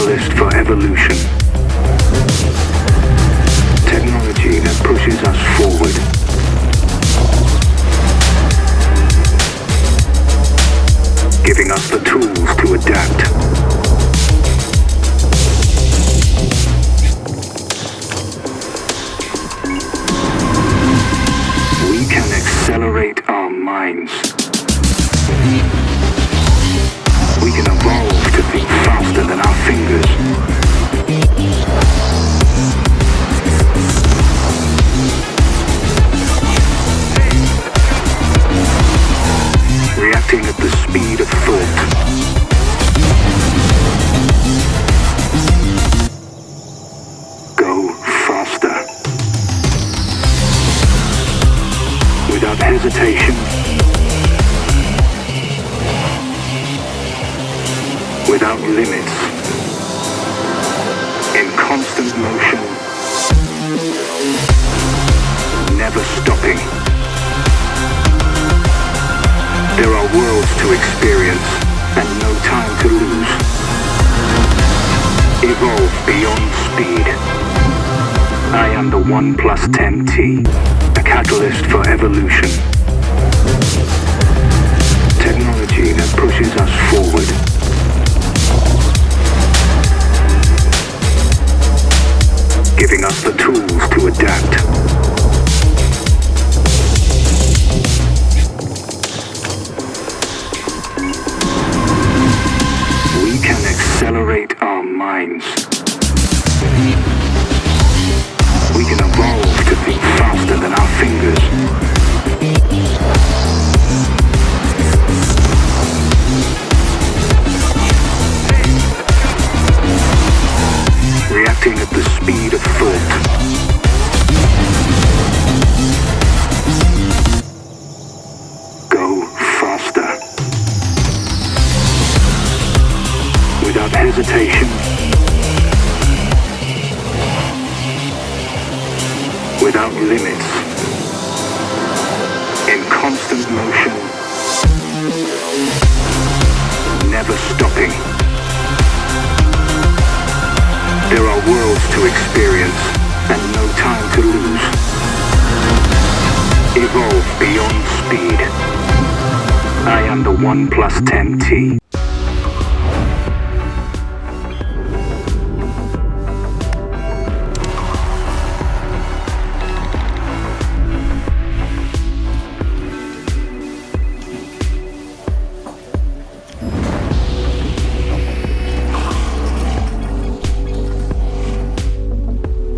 catalyst for evolution. Technology that pushes us forward. Giving us the tools to adapt. We can accelerate our minds. Reacting at the speed of thought. Go faster. Without hesitation. Without limits. In constant motion. Never stopping. Worlds to experience and no time to lose. Evolve beyond speed. I am the OnePlus 10T, a catalyst for evolution. Technology that pushes us forward. Giving us the tools to adapt. Minds. We can evolve to think faster than our fingers. Reacting at the speed of thought. Go faster. Without hesitation. Without limits. In constant motion. Never stopping. There are worlds to experience and no time to lose. Evolve beyond speed. I am the OnePlus 10T.